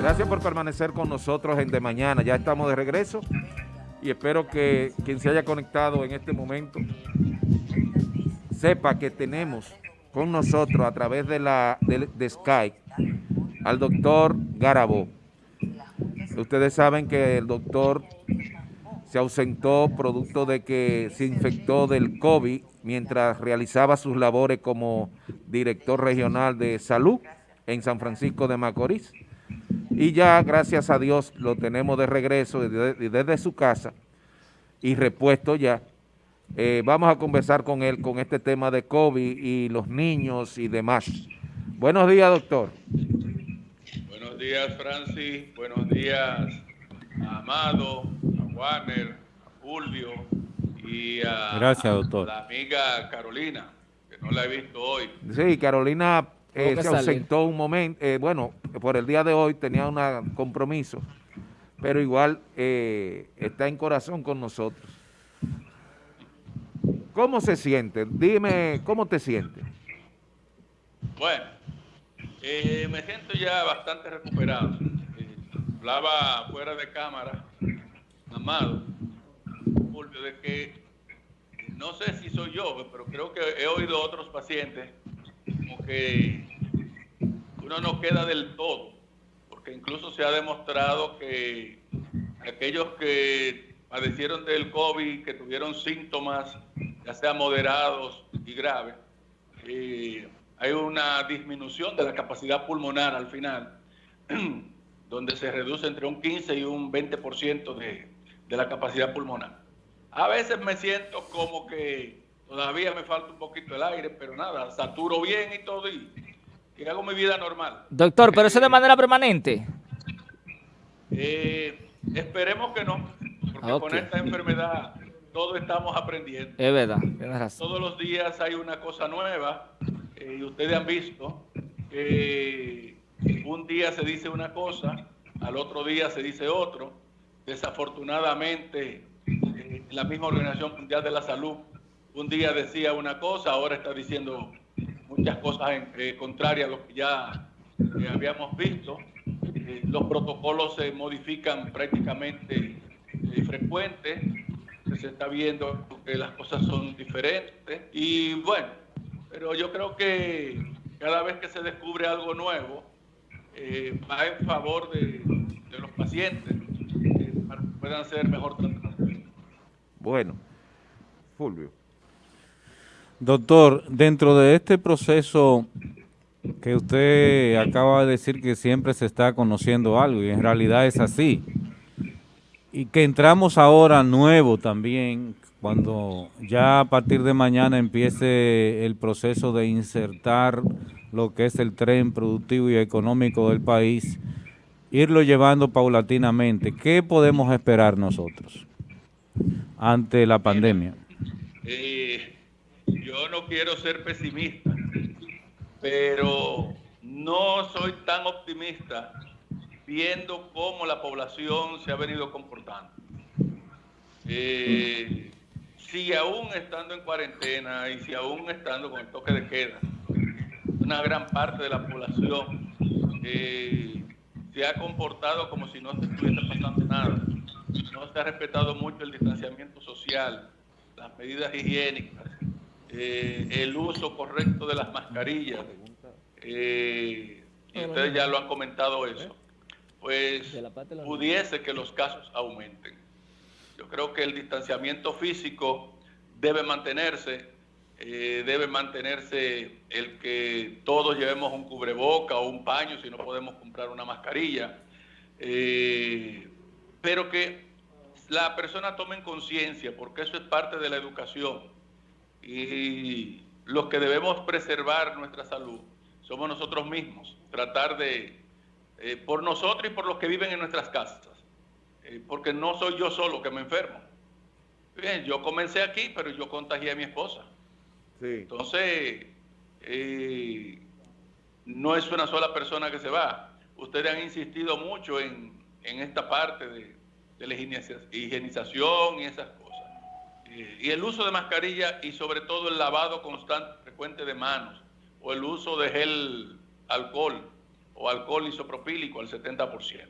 Gracias por permanecer con nosotros en De Mañana. Ya estamos de regreso y espero que quien se haya conectado en este momento sepa que tenemos con nosotros a través de, la, de, Skype al doctor Garabó. Ustedes saben que el doctor se ausentó producto de que se infectó del COVID mientras realizaba sus labores como director regional de salud en San Francisco de Macorís. Y ya, gracias a Dios, lo tenemos de regreso desde, desde su casa y repuesto ya. Eh, vamos a conversar con él con este tema de COVID y los niños y demás. Buenos días, doctor. Buenos días, Francis. Buenos días a Amado, a Warner, a Fulvio y a, Gracias, doctor. la amiga Carolina, que no la he visto hoy. Sí, Carolina eh, se ausentó un momento, eh, bueno, por el día de hoy tenía un compromiso, pero igual eh, está en corazón con nosotros. ¿Cómo se siente? Dime, ¿cómo te sientes? Bueno, me siento ya bastante recuperado. hablaba fuera de cámara, Amado, de que no sé si soy yo, pero creo que he oído otros pacientes como que uno no queda del todo, porque incluso se ha demostrado que aquellos que padecieron del COVID, que tuvieron síntomas, ya sea moderados y graves, eh, hay una disminución de la capacidad pulmonar al final, donde se reduce entre un 15 y un 20% de, de la capacidad pulmonar. A veces me siento como que todavía me falta un poquito el aire, pero nada, saturo bien y todo y, hago mi vida normal. Doctor, ¿pero eso de manera permanente? Eh, esperemos que no, porque con esta enfermedad todos estamos aprendiendo. Es verdad, Todos los días hay una cosa nueva eh, y ustedes han visto que un día se dice una cosa, al otro día se dice otro. Desafortunadamente, eh, la misma Organización Mundial de la Salud un día decía una cosa, ahora está diciendo muchas cosas eh, contrarias a lo que ya eh, habíamos visto. los protocolos se modifican prácticamente frecuentes, se está viendo que las cosas son diferentes y bueno, pero yo creo que cada vez que se descubre algo nuevo, va en favor de, de los pacientes para que puedan ser mejor tratados. Bueno, Fulvio. Doctor, dentro de este proceso que usted acaba de decir que siempre se está conociendo algo y en realidad es así, y que entramos ahora nuevo también, cuando ya a partir de mañana empiece el proceso de insertar lo que es el tren productivo y económico del país, irlo llevando paulatinamente, ¿qué podemos esperar nosotros? ante la pandemia? Eh, yo no quiero ser pesimista, pero no soy tan optimista viendo cómo la población se ha venido comportando. Eh, si aún estando en cuarentena y si aún estando con el toque de queda, una gran parte de la población eh, se ha comportado como si no se estuviera pasando nada no se ha respetado mucho el distanciamiento social, las medidas higiénicas, eh, el uso correcto de las mascarillas, eh, y ustedes ya lo han comentado eso, pues pudiese que los casos aumenten. Yo creo que el distanciamiento físico debe mantenerse, eh, debe mantenerse el que todos llevemos un cubreboca o un paño si no podemos comprar una mascarilla, pero que la persona tome conciencia, porque eso es parte de la educación. Y los que debemos preservar nuestra salud somos nosotros mismos, tratar de, eh, por nosotros y por los que viven en nuestras casas, eh, porque no soy yo solo que me enfermo. Bien, yo comencé aquí, pero yo contagié a mi esposa. Entonces, eh, no es una sola persona que se va. Ustedes han insistido mucho en esta parte de, de la higienización y esas cosas. Y el uso de mascarilla y sobre todo el lavado constante, frecuente de manos, o el uso de gel alcohol, o alcohol isopropílico al 70%.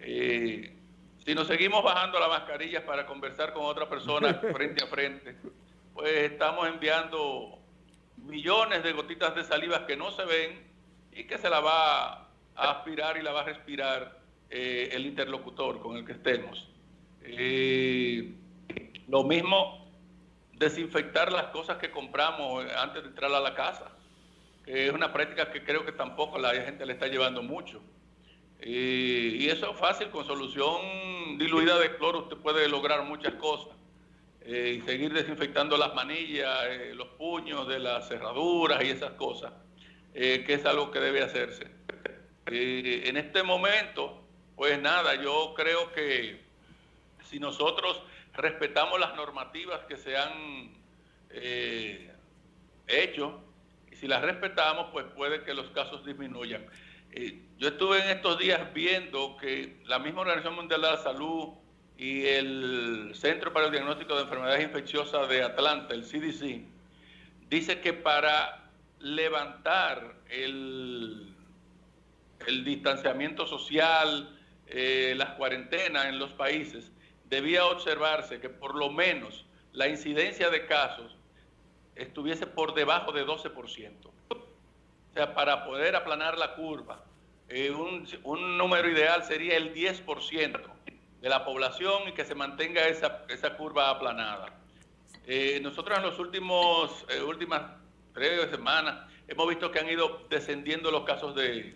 Eh, si nos seguimos bajando las mascarillas para conversar con otra persona frente a frente, pues estamos enviando millones de gotitas de saliva que no se ven y que se la va a aspirar y la va a respirar eh, el interlocutor con el que estemos. Eh, lo mismo desinfectar las cosas que compramos antes de entrar a la casa, que es una práctica que creo que tampoco la gente le está llevando mucho. Eh, y eso es fácil, con solución diluida de cloro usted puede lograr muchas cosas. y seguir desinfectando las manillas, los puños de las cerraduras y esas cosas, que es algo que debe hacerse. en este momento, pues nada, yo creo que si nosotros respetamos las normativas que se han eh, hecho, y si las respetamos, pues puede que los casos disminuyan. Eh, yo estuve en estos días viendo que la misma Organización Mundial de la Salud y el Centro para el Diagnóstico de Enfermedades Infecciosas de Atlanta, el CDC, dice que para levantar el, el distanciamiento social, eh, las cuarentenas en los países, debía observarse que por lo menos la incidencia de casos estuviese por debajo de 12%. O sea, para poder aplanar la curva, eh, un, número ideal sería el 10% de la población y que se mantenga esa, esa curva aplanada. Eh, nosotros en los últimos últimas tres semanas hemos visto que han ido descendiendo los casos de,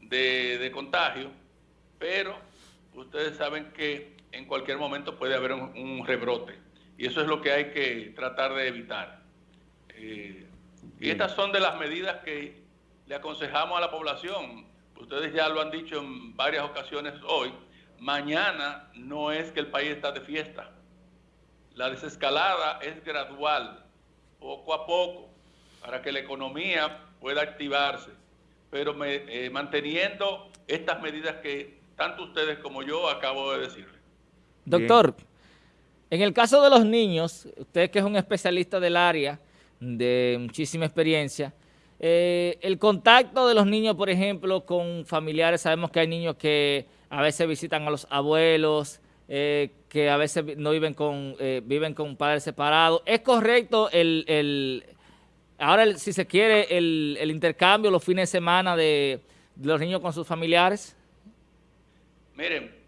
de contagio pero ustedes saben que en cualquier momento puede haber un, rebrote y eso es lo que hay que tratar de evitar. Eh, y estas son de las medidas que le aconsejamos a la población. Ustedes ya lo han dicho en varias ocasiones hoy. Mañana no es que el país está de fiesta. La desescalada es gradual, poco a poco, para que la economía pueda activarse, pero eh, manteniendo estas medidas que tanto ustedes como yo acabo de decirle. Doctor, en el caso de los niños, usted que es un especialista del área, de muchísima experiencia, eh, el contacto de los niños, por ejemplo, con familiares, sabemos que hay niños que a veces visitan a los abuelos, eh, que a veces no viven con, eh, viven con padres separados. ¿Es correcto el, ahora, si se quiere, el, el, intercambio los fines de semana de los niños con sus familiares? Miren,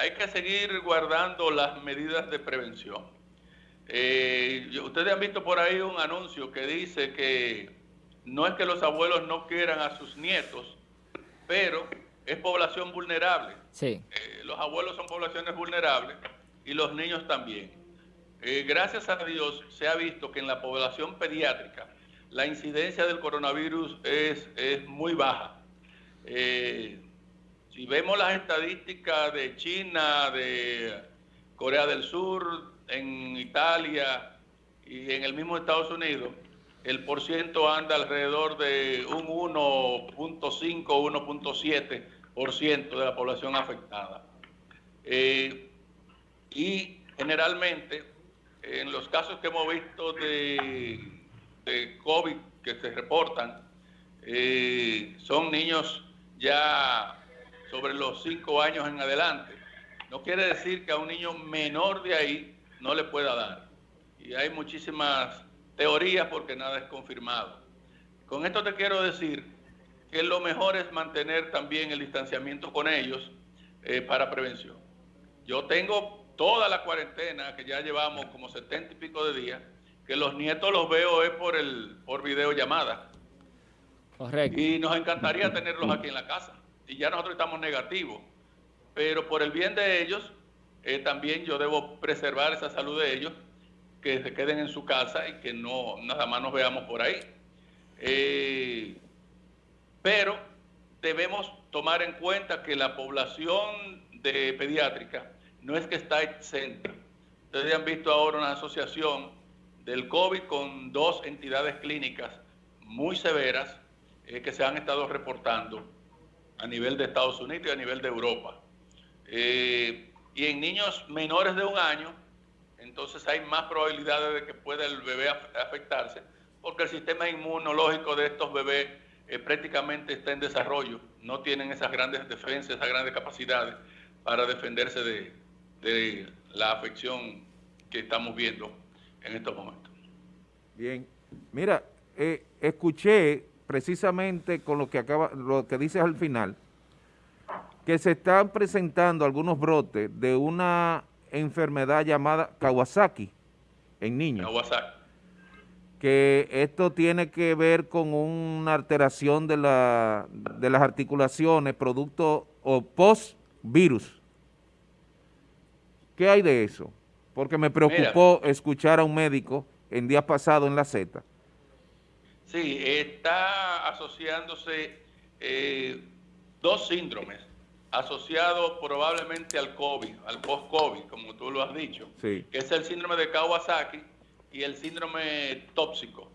hay que seguir guardando las medidas de prevención. Eh, ustedes han visto por ahí un anuncio que dice que no es que los abuelos no quieran a sus nietos, pero es población vulnerable. Sí. Eh, los abuelos son poblaciones vulnerables y los niños también. Eh, gracias a Dios se ha visto que en la población pediátrica la incidencia del coronavirus es, es muy baja. Si vemos las estadísticas de China, de Corea del Sur, en Italia y en el mismo Estados Unidos, el porciento anda alrededor de un 1.5, 1.7% de la población afectada. Eh, y generalmente, en los casos que hemos visto de, COVID que se reportan, eh, son niños ya sobre los cinco años en adelante. No quiere decir que a un niño menor de ahí no le pueda dar. Y hay muchísimas teorías porque nada es confirmado. Con esto te quiero decir que lo mejor es mantener también el distanciamiento con ellos eh, para prevención. Yo tengo toda la cuarentena que ya llevamos como setenta y pico de días, que los nietos los veo es por el por videollamada. Correcto. Y nos encantaría tenerlos aquí en la casa y ya nosotros estamos negativos. Pero por el bien de ellos, eh, también yo debo preservar esa salud de ellos, que se queden en su casa y que no nada más nos veamos por ahí. Eh, pero debemos tomar en cuenta que la población de pediátrica no es que está exenta. Ustedes han visto ahora una asociación del COVID con dos entidades clínicas muy severas eh, que se han estado reportando a nivel de Estados Unidos y a nivel de Europa. Eh, y en niños menores de un año, entonces hay más probabilidades de que pueda el bebé afectarse, porque el sistema inmunológico de estos bebés eh, prácticamente está en desarrollo, no tienen esas grandes defensas, esas grandes capacidades para defenderse de, de la afección que estamos viendo en estos momentos. Bien, mira, eh, escuché precisamente con lo que acaba, lo que dices al final, que se están presentando algunos brotes de una enfermedad llamada Kawasaki en niños. Kawasaki. Que esto tiene que ver con una alteración de, la, de las articulaciones, producto o post-virus. ¿Qué hay de eso? Porque me preocupó escuchar a un médico en días pasados en la Z. Sí, está asociándose eh, dos síndromes asociados probablemente al COVID, al post-COVID, como tú lo has dicho, que es el síndrome de Kawasaki y el síndrome tóxico,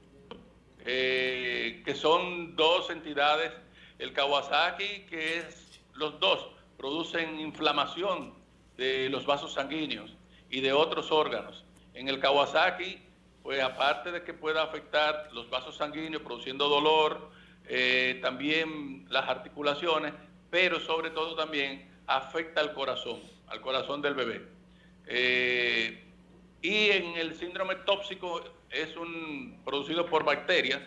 eh, que son dos entidades, el Kawasaki, que es los dos, producen inflamación de los vasos sanguíneos y de otros órganos. En el Kawasaki, pues aparte de que pueda afectar los vasos sanguíneos produciendo dolor, eh, también las articulaciones, pero sobre todo también afecta al corazón, al corazón del bebé. Eh, y en el síndrome tóxico es un producido por bacterias,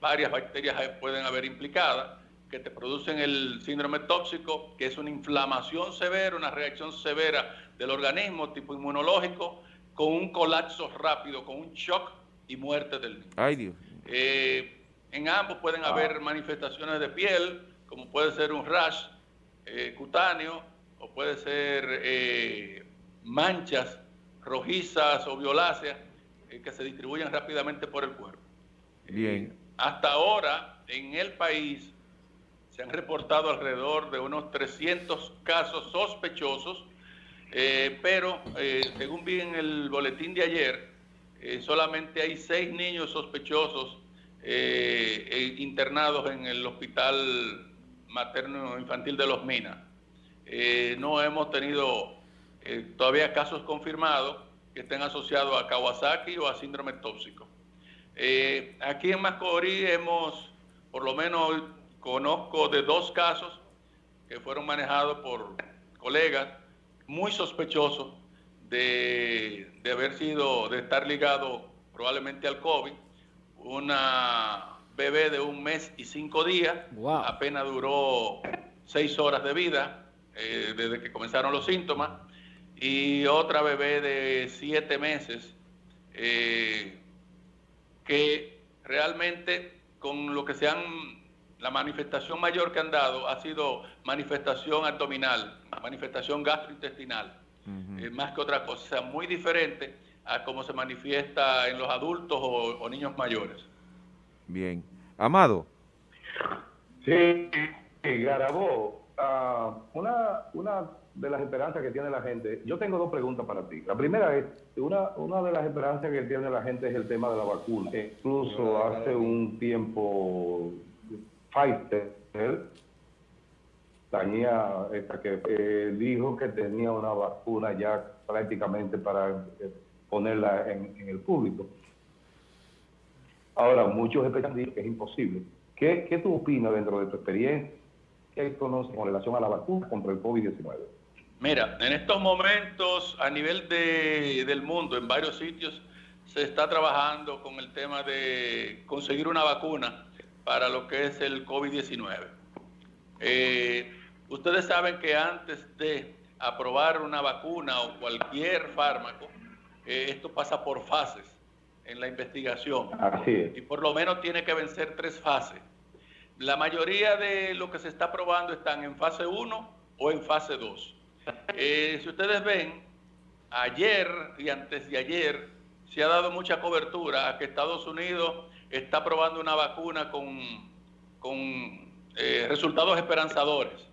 varias bacterias pueden haber implicadas, que te producen el síndrome tóxico, que es una inflamación severa, una reacción severa del organismo, tipo inmunológico, con un colapso rápido, con un shock y muerte del niño. Ay, Dios. Eh, en ambos pueden haber manifestaciones de piel, como puede ser un rash eh, cutáneo, o puede ser eh, manchas rojizas o violáceas que se distribuyen rápidamente por el cuerpo. Bien. hasta ahora, en el país, se han reportado alrededor de unos 300 casos sospechosos, eh, pero eh, según vi en el boletín de ayer, eh, solamente hay seis niños sospechosos internados en el hospital materno infantil de Los Minas. no hemos tenido todavía casos confirmados que estén asociados a Kawasaki o a síndrome tóxico. aquí en Mascorí hemos, por lo menos Conozco de dos casos que fueron manejados por colegas muy sospechosos de, haber sido, de estar ligado probablemente al COVID. Una bebé de un mes y cinco días, apenas duró seis horas de vida eh, desde que comenzaron los síntomas, y otra bebé de siete meses eh, que realmente con lo que se han la manifestación mayor que han dado ha sido manifestación abdominal, manifestación gastrointestinal, eh, más que otra cosa, muy diferente a cómo se manifiesta en los adultos o, niños mayores. Bien. Amado. Sí, Garabó, ah, una, una de las esperanzas que tiene la gente, yo tengo dos preguntas para ti. La primera es, una, una de las esperanzas que tiene la gente es el tema de la vacuna. Incluso hace un tiempo Pfizer tenía esta que eh, dijo que tenía una vacuna ya prácticamente para eh, ponerla en, el público. Ahora, muchos especialistas que es imposible. ¿Qué, ¿Qué tú opinas dentro de tu experiencia? ¿Qué conoces con relación a la vacuna contra el COVID-19? Mira, en estos momentos a nivel de, del mundo, en varios sitios, se está trabajando con el tema de conseguir una vacuna para lo que es el COVID-19. Eh, ustedes saben que antes de aprobar una vacuna o cualquier fármaco, eh, esto pasa por fases en la investigación. Y por lo menos tiene que vencer tres fases. La mayoría de lo que se está probando están en fase 1 o en fase 2. Eh, si ustedes ven, ayer y antes de ayer se ha dado mucha cobertura a que Estados Unidos está probando una vacuna con, con eh, resultados esperanzadores.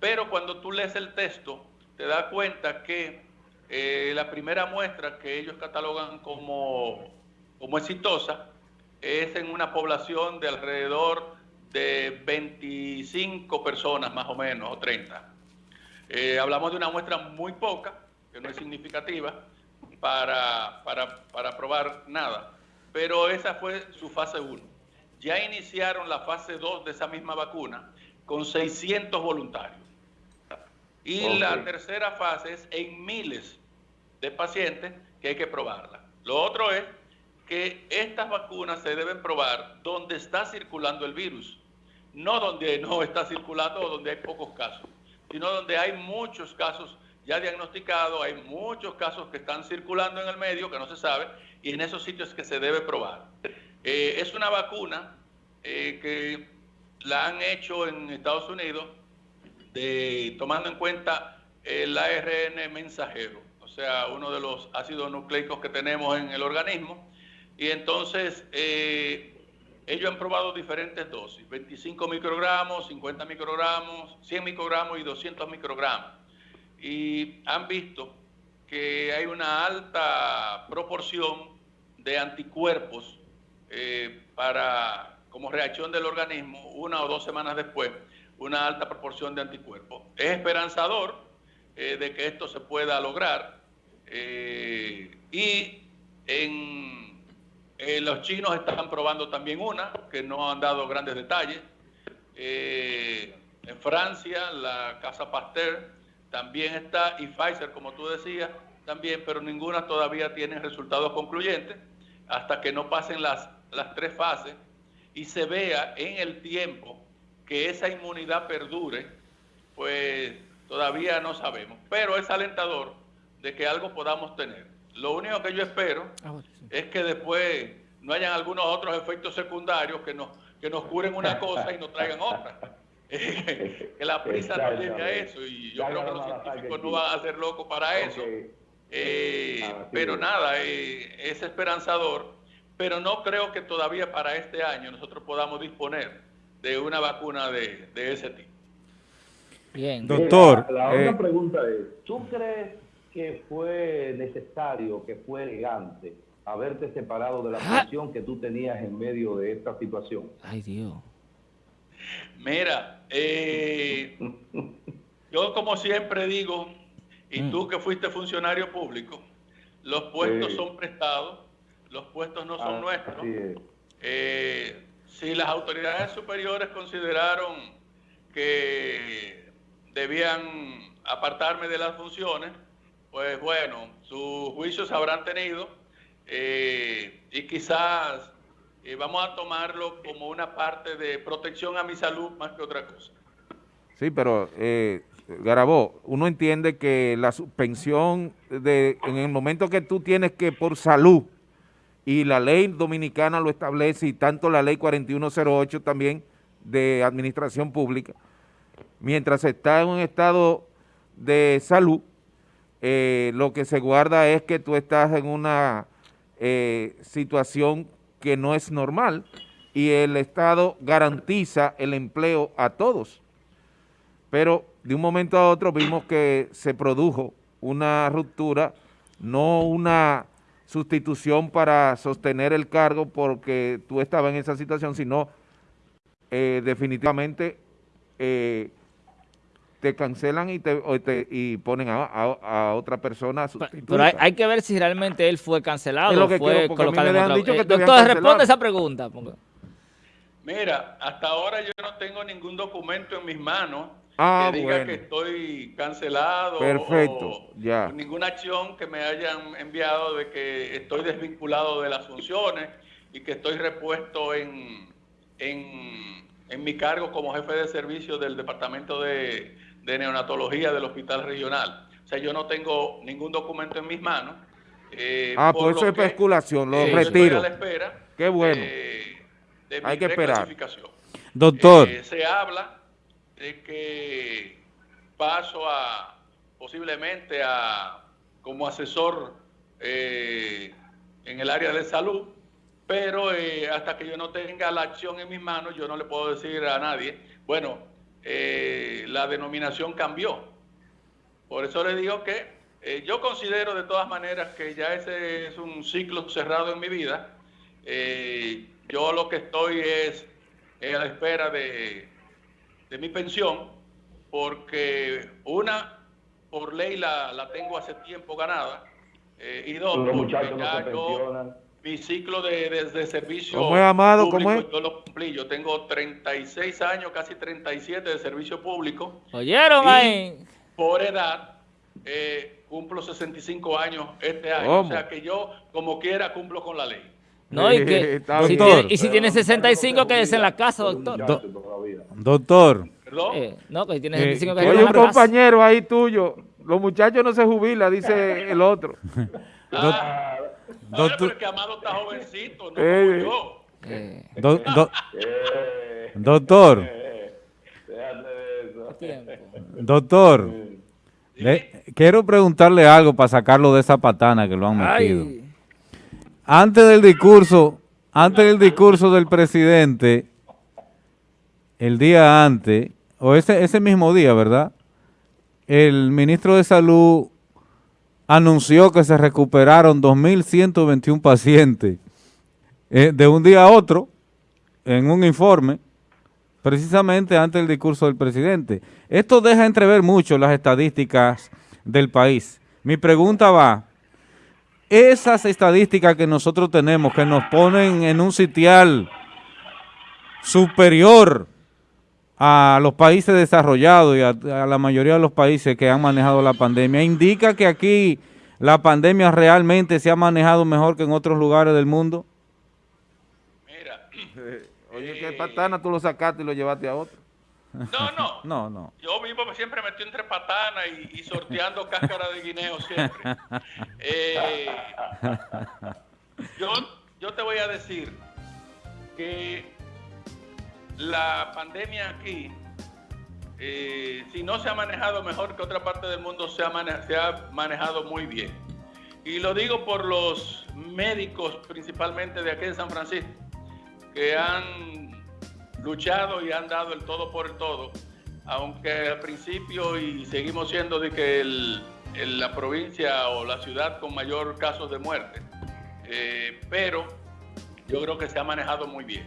Pero cuando tú lees el texto, te das cuenta que eh, la primera muestra que ellos catalogan como, como exitosa es en una población de alrededor de 25 personas más o menos, o 30. Eh, hablamos de una muestra muy poca, que no es significativa, para, para, para probar nada pero esa fue su fase 1. ya iniciaron la fase 2 de esa misma vacuna con 600 voluntarios. Y la tercera fase es en miles de pacientes que hay que probarla. Lo otro es que estas vacunas se deben probar donde está circulando el virus, no donde no está circulando o donde hay pocos casos, sino donde hay muchos casos ya diagnosticados, hay muchos casos que están circulando en el medio que no se sabe y en esos sitios que se debe probar. Eh, es una vacuna eh, que la han hecho en Estados Unidos tomando en cuenta el ARN mensajero, o sea, uno de los ácidos nucleicos que tenemos en el organismo. Y entonces eh, ellos han probado diferentes dosis, 25 microgramos, 50 microgramos, 100 microgramos y 200 microgramos. Y han visto que hay una alta proporción de anticuerpos eh, para, como reacción del organismo, una o dos semanas después, una alta proporción de anticuerpos. Es esperanzador eh, de que esto se pueda lograr. Eh, y en, los chinos están probando también una, que no han dado grandes detalles. en Francia, la Casa Pasteur también está, y Pfizer, como tú decías, también, pero ninguna todavía tiene resultados concluyentes hasta que no pasen las, las tres fases y se vea en el tiempo que esa inmunidad perdure, pues todavía no sabemos. Pero es alentador de que algo podamos tener. Lo único que yo espero ah, es que después no hayan algunos otros efectos secundarios que nos, que nos curen una cosa y nos traigan otra. Que la prisa no lleve a eso y yo creo que los científicos no van a ser locos para eso. Eh, ah, pero nada, eh, es esperanzador, pero no creo que todavía para este año nosotros podamos disponer de una vacuna de, ese tipo. Bien. Doctor. La, otra eh, pregunta es, ¿tú crees que fue necesario, que fue elegante haberte separado de la ah. que tú tenías en medio de esta situación? Ay, Dios. Mira, yo como siempre digo, y mm. tú que fuiste funcionario público, los puestos son prestados, los puestos no son ah, nuestros. Eh, si las autoridades superiores consideraron que debían apartarme de las funciones, pues bueno, sus juicios habrán tenido eh, y quizás eh, vamos a tomarlo como una parte de protección a mi salud más que otra cosa. Sí, pero eh, Garabó, uno entiende que la suspensión de, en el momento que tú tienes que por salud, y la ley dominicana lo establece, y tanto la ley 4108 también de administración pública, mientras está en un estado de salud, eh, lo que se guarda es que tú estás en una eh, situación que no es normal y el Estado garantiza el empleo a todos. Pero de un momento a otro vimos que se produjo una ruptura, no una sustitución para sostener el cargo porque tú estabas en esa situación, sino eh, definitivamente eh, te cancelan y te, y ponen a, otra persona Pero hay, que ver si realmente él fue cancelado o fue colocado en otra... Eh, doctor, responde esa pregunta. Mira, hasta ahora yo no tengo ningún documento en mis manos Ah, que diga que estoy cancelado Perfecto, ya. ninguna acción que me hayan enviado de que estoy desvinculado de las funciones y que estoy repuesto en, en, mi cargo como jefe de servicio del Departamento de, Neonatología del Hospital Regional. O sea, yo no tengo ningún documento en mis manos. Eh, ah, por, eso es especulación, lo retiro. Qué bueno. Hay que esperar. Doctor. Eh, se habla de que paso a posiblemente a como asesor eh, en el área de salud, pero eh, hasta que yo no tenga la acción en mis manos, yo no le puedo decir a nadie, bueno, eh, la denominación cambió. Por eso le digo que yo considero de todas maneras que ya ese es un ciclo cerrado en mi vida. yo lo que estoy es a la espera de de mi pensión, porque una, por ley la, la tengo hace tiempo ganada, eh, y dos, porque ya yo mi ciclo de, de- de servicio ¿Cómo es, Amado? ¿Cómo público, es? yo lo cumplí. Yo tengo 36 años, casi 37 de servicio público. ¿Oyeron Y ahí? por edad, eh, cumplo 65 años este año. ¿Cómo? O sea que yo, como quiera, cumplo con la ley. No, y, que, si tiene, y si tiene no 65, se quédese en la casa, doctor. todavía. Doctor, ¿Perdón? Eh, no, que si tiene Eh, 65, que quédese Oye, en un la casa. compañero ahí tuyo, los muchachos no se jubilan, dice el otro. Ah, Doctor- Ahora, pero es que Amado está jovencito, no Eh, como yo. Eh, do- do- Eh, doctor, le- quiero preguntarle algo para sacarlo de esa patana que lo han metido. Ay, Antes del discurso, antes del discurso del presidente, el día antes, o ese, ese mismo día, ¿verdad? El ministro de Salud anunció que se recuperaron 2.121 pacientes eh, de un día a otro en un informe, precisamente antes del discurso del presidente. Esto deja entrever mucho las estadísticas del país. Mi pregunta va, esas estadísticas que nosotros tenemos, que nos ponen en un sitial superior a los países desarrollados y a, a la mayoría de los países que han manejado la pandemia, indica que aquí la pandemia realmente se ha manejado mejor que en otros lugares del mundo. Mira, Oye, que patana tú lo sacaste y lo llevaste a otro. no, no. No, no. Yo vivo siempre metido entre patanas y, y sorteando cáscara de guineo siempre. Eh, yo, yo te voy a decir que la pandemia aquí, eh, si no se ha manejado mejor que otra parte del mundo, se ha, manejado muy bien. Y lo digo por los médicos, principalmente de aquí de San Francisco, que han luchado y han dado el todo por el todo, aunque al principio y seguimos siendo de que la provincia o la ciudad con mayor casos de muerte, Eh, pero yo creo que se ha manejado muy bien.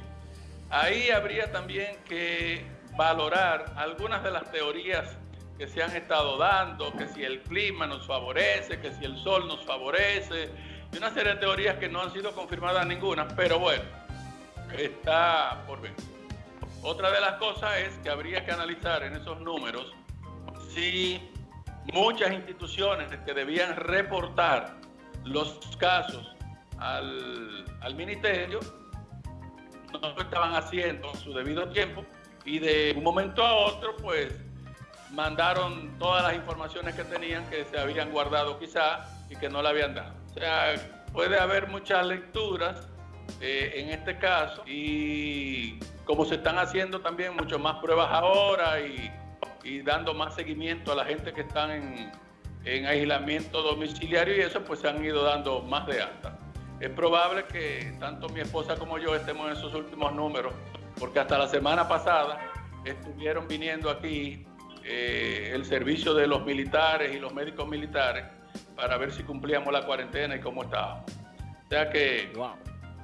Ahí habría también que valorar algunas de las teorías que se han estado dando, que si el clima nos favorece, que si el sol nos favorece, y una serie de teorías que no han sido confirmadas ninguna, pero bueno, está por ver. Otra de las cosas es que habría que analizar en esos números si muchas instituciones que debían reportar los casos al, al ministerio no lo estaban haciendo en su debido tiempo y de un momento a otro pues mandaron todas las informaciones que tenían que se habían guardado quizá y que no le habían dado. O sea, puede haber muchas lecturas eh, en este caso y como se están haciendo también mucho más pruebas ahora y, y dando más seguimiento a la gente que están en, en aislamiento domiciliario y eso pues se han ido dando más de alta. Es probable que tanto mi esposa como yo estemos en esos últimos números, porque hasta la semana pasada estuvieron viniendo aquí eh, el servicio de los militares y los médicos militares para ver si cumplíamos la cuarentena y cómo estábamos. O sea que wow.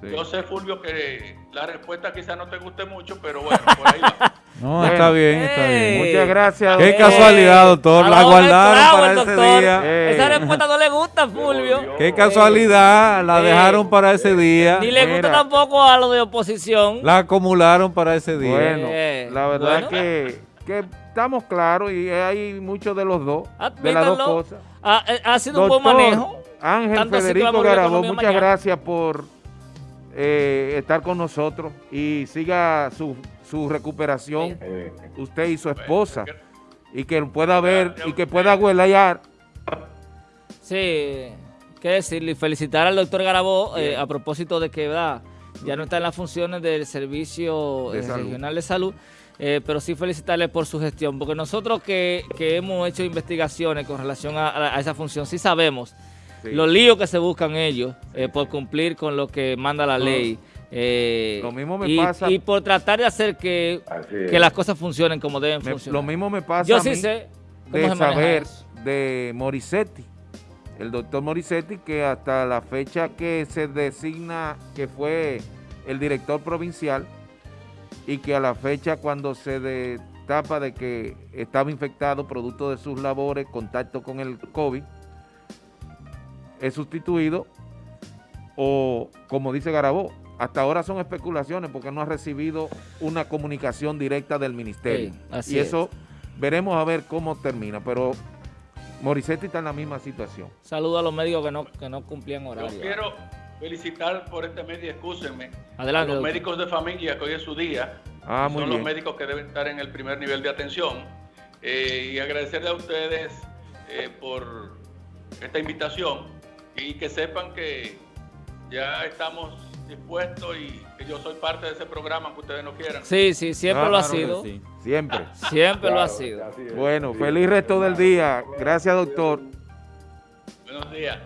Sí. yo sé, Fulvio, que la respuesta quizá no te guste mucho, pero bueno, por ahí va. No, Bueno. está bien, está Ey. bien. Muchas gracias. Qué casualidad, doctor. La guardaron para el ese doctor. día. Esa respuesta no le gusta, Fulvio. Qué casualidad, la dejaron para ese día. Ni le gusta Mira. tampoco a los de oposición. La acumularon para ese día. Bueno, la verdad bueno. que, que estamos claros y hay mucho de los dos, de las dos cosas. Ha, eh, ha sido un buen manejo. Ángel Tanto Federico Garabó, muchas mañana. gracias por eh, estar con nosotros y siga su, su recuperación, Eh, usted y su esposa, y que pueda ver y que pueda huelear. Sí, qué decirle, y felicitar al doctor Garabó eh, a propósito de que ¿verdad? ya no está en las funciones del Servicio De eh. Regional de Salud, eh, pero sí felicitarle por su gestión, porque nosotros que, que hemos hecho investigaciones con relación a, a- a esa función, sí sabemos Sí. los líos que se buscan ellos eh, por cumplir con lo que manda la ley. Eh, Lo mismo me y, pasa- y por tratar de hacer que, es. que las cosas funcionen como deben Me- funcionar. lo mismo me pasa Yo a sí mí sé cómo de saber de Morissetti, el doctor Morissetti, que hasta la fecha que se designa que fue el director provincial y que a la fecha cuando se destapa de que estaba infectado producto de sus labores, contacto con el COVID, es sustituido o como dice Garabó, hasta ahora son especulaciones porque no ha recibido una comunicación directa del ministerio. Sí, así y es. eso veremos a ver cómo termina, pero Morissetti está en la misma situación. Saludo a los médicos que no, que no cumplían Yo horario. quiero felicitar por este medio, excúsenme, Adelante, a los doctor. médicos de familia que hoy es su día. Ah, muy son bien. los médicos que deben estar en el primer nivel de atención. Eh, y agradecerle a ustedes eh, por esta invitación y que sepan que ya estamos dispuestos y que yo soy parte de ese programa que ustedes no quieran. Sí, sí, siempre Ah, lo ha claro sido. Sí. Siempre. Siempre lo ha sido. es. Bueno, Sí. feliz resto del día. Gracias, doctor. Buenos días.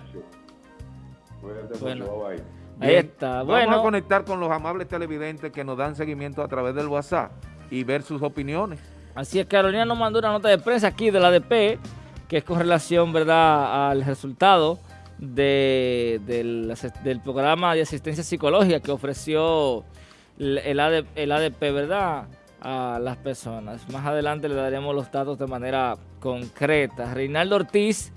Bueno. Ahí está. Vamos a conectar con los amables televidentes que nos dan seguimiento a través del WhatsApp y ver sus opiniones. así es, Carolina nos mandó una nota de prensa aquí de la ADP, que es con relación, ¿verdad?, al resultado de- del, del programa de asistencia psicológica que ofreció el, el AD el ADP, ¿verdad?, a las personas. Más adelante le daremos los datos de manera concreta. Reinaldo Ortiz,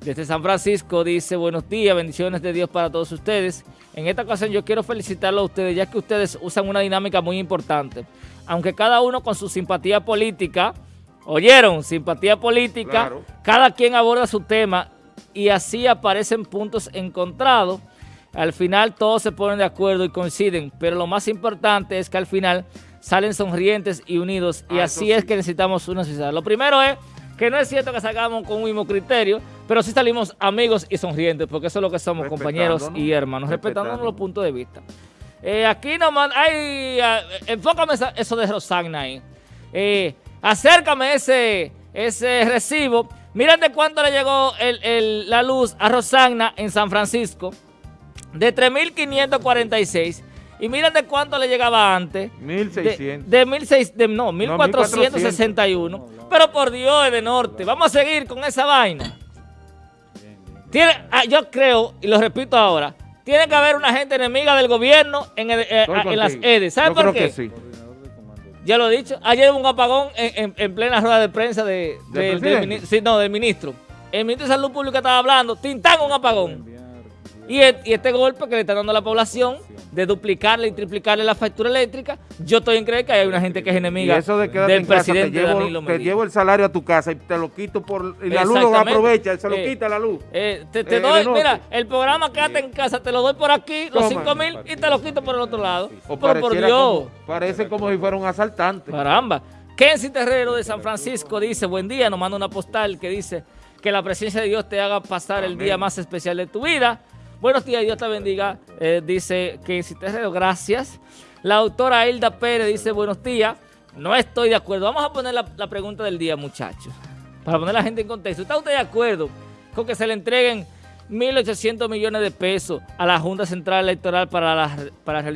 desde San Francisco, dice, buenos días, bendiciones de Dios para todos ustedes. En esta ocasión yo quiero felicitarlos a ustedes, ya que ustedes usan una dinámica muy importante. Aunque cada uno con su simpatía política, oyeron, simpatía política, Claro. cada quien aborda su tema y así aparecen puntos encontrados. Al final todos se ponen de acuerdo y coinciden, pero lo más importante es que al final salen sonrientes y unidos y Ah, así es que necesitamos una sociedad. Lo primero es que no es cierto que salgamos con un mismo criterio, pero sí salimos amigos y sonrientes, porque eso es lo que somos, compañeros y hermanos, respetándonos los puntos de vista. Eh, aquí nomás, ay, enfócame eso de Rosagna ahí. Eh, acércame ese, ese recibo. Miren de cuánto le llegó el- el- la luz a Rosagna en San Francisco. De 3.546. Y miren de cuánto le llegaba antes. De, 1600. de, 1600, de- no, 1461. Pero por Dios, es de norte. Vamos a seguir con esa vaina. Tiene, ah, yo creo, y lo repito ahora, tiene que haber una gente enemiga del gobierno en, el- eh, en las. EDES. ¿Sabe Yo por creo qué? que sí. Ya lo he dicho. Ayer hubo un apagón en, en- en plena rueda de prensa de, ¿Del de- del sí, no, del ministro. El ministro de Salud Pública estaba hablando, tintán un apagón. Y, e- y este golpe que le está dando a la población de duplicarle y triplicarle la factura eléctrica, yo estoy en creer que hay una gente que es Y enemiga eso de del en casa, te presidente Danilo llevo, te llevo el salario a tu casa y te lo quito por... Y la luz lo aprovecha, se lo Eh, quita la luz. Eh, te te Eh, doy, mira, el programa Quédate en casa, te lo doy por aquí, los Toma. 5 mil, y te lo quito por el otro lado. O Pero por Dios. como- parece como si fuera un asaltante. Caramba. Kenzie Terrero de San Francisco dice, buen día, nos manda una postal que dice que la presencia de Dios te haga pasar el día más especial de tu vida. Buenos días, Dios te bendiga, eh, dice Kenzie Terrero, gracias. La autora Hilda Pérez dice, buenos días, no estoy de acuerdo. Vamos a poner la, pregunta del día, muchachos, para poner a la gente en contexto. ¿Está usted de acuerdo con que se le entreguen 1.800 millones de pesos a la Junta Central Electoral para la, para la